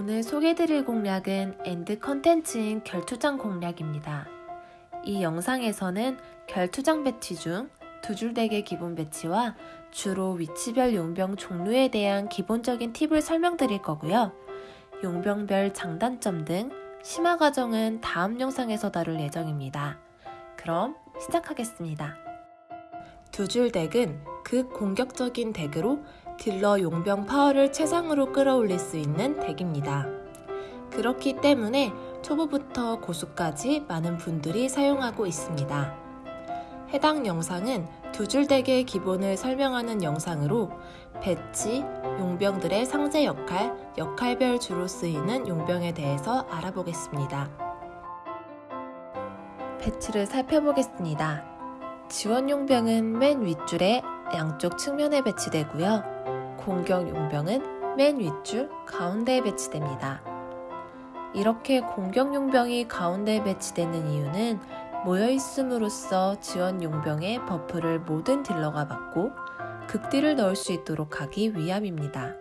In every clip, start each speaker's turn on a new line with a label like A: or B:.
A: 오늘 소개드릴 공략은 end 컨텐츠인 결투장 공략입니다. 이 영상에서는 결투장 배치 중 두 줄 덱의 기본 배치와 주로 위치별 용병 종류에 대한 기본적인 팁을 설명드릴 거고요. 용병별 장단점 등 심화 과정은 다음 영상에서 다룰 예정입니다. 그럼 시작하겠습니다. 두 줄 덱은 극 공격적인 덱으로 딜러 용병 파워를 최상으로 끌어올릴 수 있는 덱입니다. 그렇기 때문에 초보부터 고수까지 많은 분들이 사용하고 있습니다. 해당 영상은 두 줄 덱의 기본을 설명하는 영상으로 배치, 용병들의 상세 역할, 역할별 주로 쓰이는 용병에 대해서 알아보겠습니다. 배치를 살펴보겠습니다. 지원 용병은 맨 윗줄에 양쪽 측면에 배치되고요. 공격 용병은 맨 윗줄 가운데에 배치됩니다. 이렇게 공격 용병이 가운데에 배치되는 이유는 모여있음으로써 지원 용병의 buff를 모든 딜러가 받고 극딜을 넣을 수 있도록 하기 위함입니다.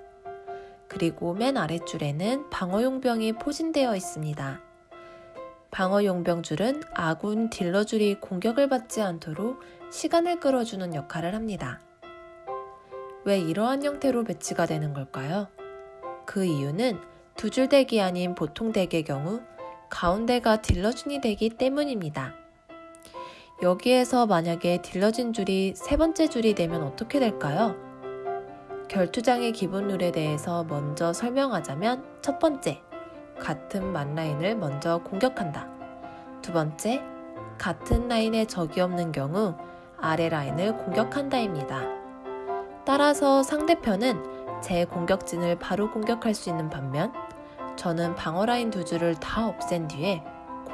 A: 그리고 맨 아랫줄에는 방어 용병이 포진되어 있습니다. 방어 용병 줄은 아군 딜러 줄이 공격을 받지 않도록 시간을 끌어주는 역할을 합니다. 왜 이러한 형태로 배치가 되는 걸까요? 그 이유는 두 줄 덱이 아닌 보통 덱의 경우 가운데가 딜러 줄이 되기 때문입니다. 여기에서 만약에 딜러진 줄이 세 번째 줄이 되면 어떻게 될까요? 결투장의 기본 룰에 대해서 먼저 설명하자면 첫 번째, 같은 만 라인을 먼저 공격한다. 두 번째, 같은 라인에 적이 없는 경우 아래 라인을 공격한다입니다. 따라서 상대편은 제 공격진을 바로 공격할 수 있는 반면 저는 방어 라인 두 줄을 다 없앤 뒤에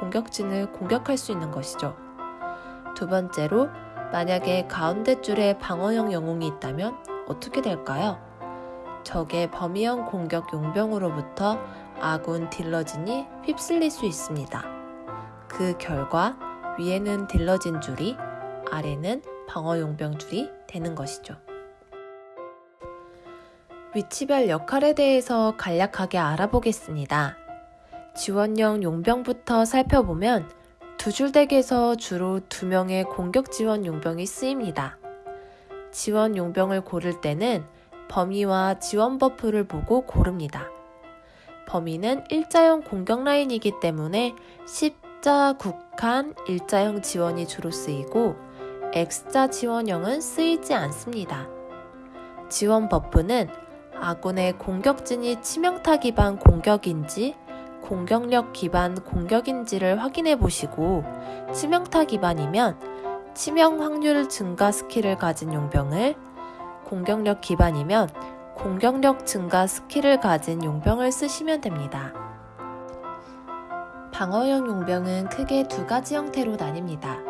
A: 공격진을 공격할 수 있는 것이죠. 두 번째로 만약에 가운데 줄에 방어형 영웅이 있다면 어떻게 될까요? 적의 범위형 공격 용병으로부터 아군 딜러진이 휩쓸릴 수 있습니다. 그 결과 위에는 딜러진 줄이 아래는 방어 용병 줄이 되는 것이죠. 위치별 역할에 대해서 간략하게 알아보겠습니다. 지원형 용병부터 살펴보면 두 줄 덱에서 주로 두 명의 공격 지원 용병이 쓰입니다. 지원 용병을 고를 때는 범위와 지원 buff를 보고 고릅니다. 범위는 일자형 공격 라인이기 때문에 십자, 국한, 일자형 지원이 주로 쓰이고 X자 지원형은 쓰이지 않습니다. 지원 buff는 아군의 공격진이 치명타 기반 공격인지 공격력 기반 공격인지를 확인해 보시고 치명타 기반이면 치명 확률 증가 스킬을 가진 용병을 공격력 기반이면 공격력 증가 스킬을 가진 용병을 쓰시면 됩니다. 방어형 용병은 크게 두 가지 형태로 나뉩니다.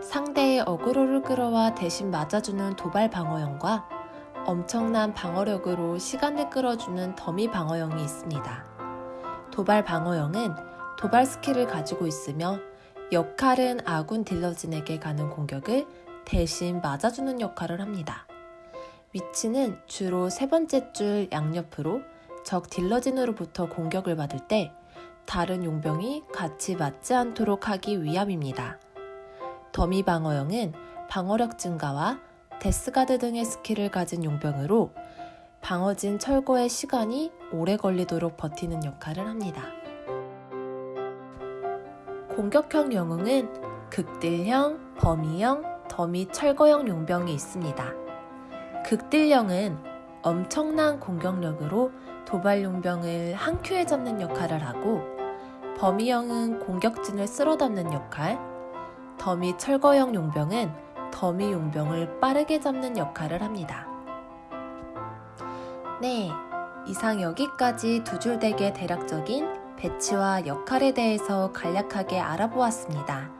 A: 상대의 어그로를 끌어와 대신 맞아주는 도발 방어형과 엄청난 방어력으로 시간을 끌어주는 더미 방어형이 있습니다. 도발 방어형은 도발 스킬을 가지고 있으며 역할은 아군 딜러진에게 가는 공격을 대신 맞아주는 역할을 합니다. 위치는 주로 세 번째 줄 양옆으로 적 딜러진으로부터 공격을 받을 때 다른 용병이 같이 맞지 않도록 하기 위함입니다. 더미 방어형은 방어력 증가와 death guard 등의 스킬을 가진 용병으로 방어진 철거의 시간이 오래 걸리도록 버티는 역할을 합니다. 공격형 영웅은 극딜형, 범위형, 더미 철거형 용병이 있습니다. 극딜형은 엄청난 공격력으로 도발 용병을 한 큐에 잡는 역할을 하고 범위형은 공격진을 쓸어 담는 역할, 더미 철거형 용병은 더미 용병을 빠르게 잡는 역할을 합니다. 네, 이상 여기까지 두줄 덱의 대략적인 배치와 역할에 대해서 간략하게 알아보았습니다.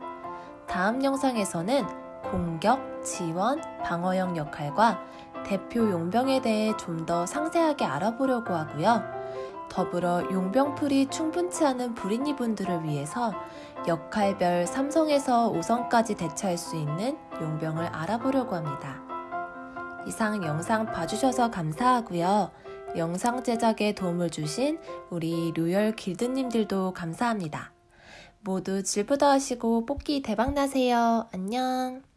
A: 다음 영상에서는 공격, 지원, 방어형 역할과 대표 용병에 대해 좀 더 상세하게 알아보려고 하고요. 더불어 용병풀이 충분치 않은 불인이 분들을 위해서 역할별 3성에서 5성까지 대처할 수 있는 용병을 알아보려고 합니다. 이상 영상 봐주셔서 감사하고요. 영상 제작에 도움을 주신 우리 로열 길드님들도 감사합니다. 모두 질부더 하시고 뽑기 대박 나세요. 안녕.